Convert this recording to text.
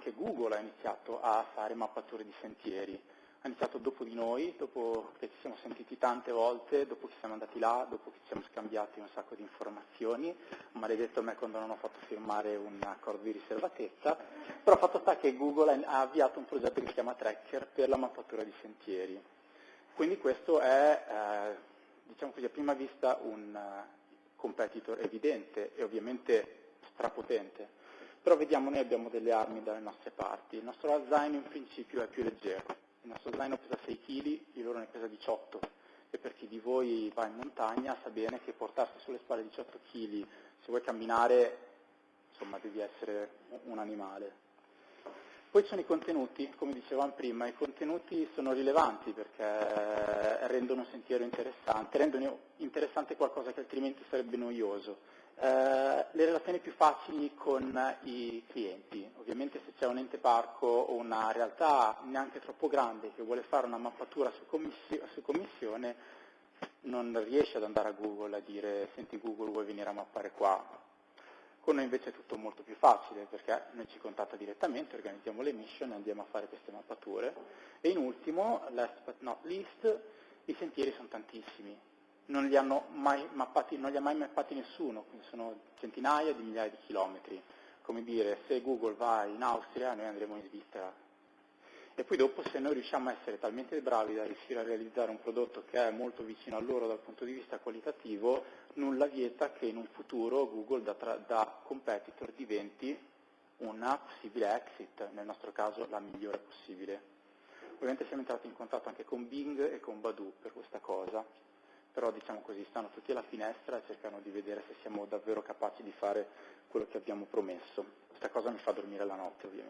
che Google ha iniziato a fare mappature di sentieri. Ha iniziato dopo di noi, dopo che ci siamo sentiti tante volte, dopo che siamo andati là, dopo che ci siamo scambiati un sacco di informazioni, maledetto a me quando non ho fatto firmare un accordo di riservatezza, però fatto sta che Google ha avviato un progetto che si chiama Tracker per la mappatura di sentieri. Quindi questo è, eh, diciamo così, a prima vista un uh, competitor evidente e ovviamente strapotente, però vediamo noi abbiamo delle armi dalle nostre parti. Il nostro zaino in principio è più leggero, il nostro zaino pesa 6 kg, il loro ne pesa 18 e per chi di voi va in montagna sa bene che portarsi sulle spalle 18 kg, se vuoi camminare, insomma devi essere un animale. Poi sono i contenuti, come dicevamo prima, i contenuti sono rilevanti perché rendono un sentiero interessante, rendono interessante qualcosa che altrimenti sarebbe noioso. Eh, le relazioni più facili con i clienti, ovviamente se c'è un ente parco o una realtà neanche troppo grande che vuole fare una mappatura su, commissio, su commissione, non riesce ad andare a Google a dire senti Google vuoi venire a mappare qua, con noi invece è tutto molto più facile perché noi ci contatta direttamente, organizziamo le mission e andiamo a fare queste mappature. E in ultimo, last but not least, i sentieri sono tantissimi. Non li, mappati, non li ha mai mappati nessuno, quindi sono centinaia di migliaia di chilometri. Come dire, se Google va in Austria, noi andremo in Svizzera, e poi dopo se noi riusciamo a essere talmente bravi da riuscire a realizzare un prodotto che è molto vicino a loro dal punto di vista qualitativo, nulla vieta che in un futuro Google da, da competitor diventi una possibile exit, nel nostro caso la migliore possibile. Ovviamente siamo entrati in contatto anche con Bing e con Badu per questa cosa, però diciamo così, stanno tutti alla finestra e cercano di vedere se siamo davvero capaci di fare quello che abbiamo promesso. Questa cosa mi fa dormire la notte ovviamente.